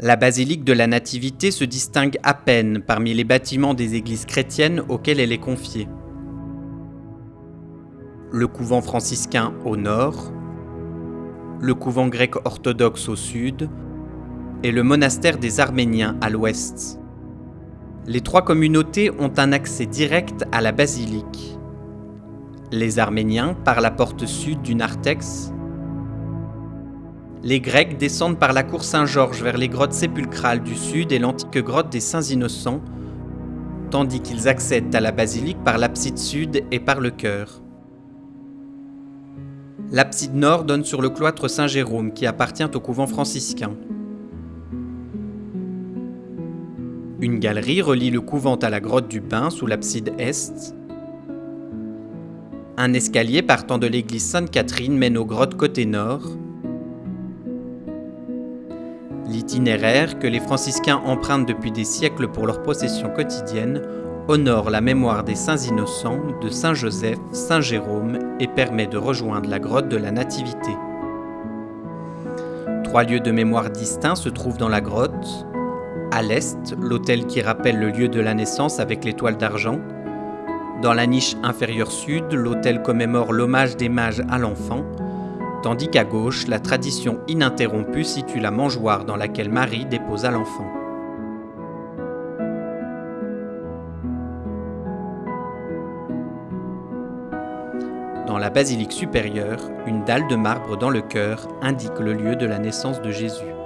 La basilique de la Nativité se distingue à peine parmi les bâtiments des églises chrétiennes auxquelles elle est confiée. Le couvent franciscain au nord, le couvent grec orthodoxe au sud et le monastère des Arméniens à l'ouest. Les trois communautés ont un accès direct à la basilique. Les Arméniens par la porte sud du narthex, les Grecs descendent par la cour Saint-Georges vers les grottes sépulcrales du sud et l'antique grotte des Saints Innocents, tandis qu'ils accèdent à la basilique par l'abside sud et par le chœur. L'abside nord donne sur le cloître Saint-Jérôme qui appartient au couvent franciscain. Une galerie relie le couvent à la grotte du Pin sous l'abside est. Un escalier partant de l'église Sainte-Catherine mène aux grottes côté nord. L'itinéraire que les franciscains empruntent depuis des siècles pour leurs processions quotidiennes honore la mémoire des saints innocents de Saint Joseph, Saint Jérôme et permet de rejoindre la grotte de la Nativité. Trois lieux de mémoire distincts se trouvent dans la grotte. À l'est, l'autel qui rappelle le lieu de la naissance avec l'étoile d'argent. Dans la niche inférieure sud, l'autel commémore l'hommage des mages à l'enfant tandis qu'à gauche, la tradition ininterrompue situe la mangeoire dans laquelle Marie déposa l'enfant. Dans la basilique supérieure, une dalle de marbre dans le chœur indique le lieu de la naissance de Jésus.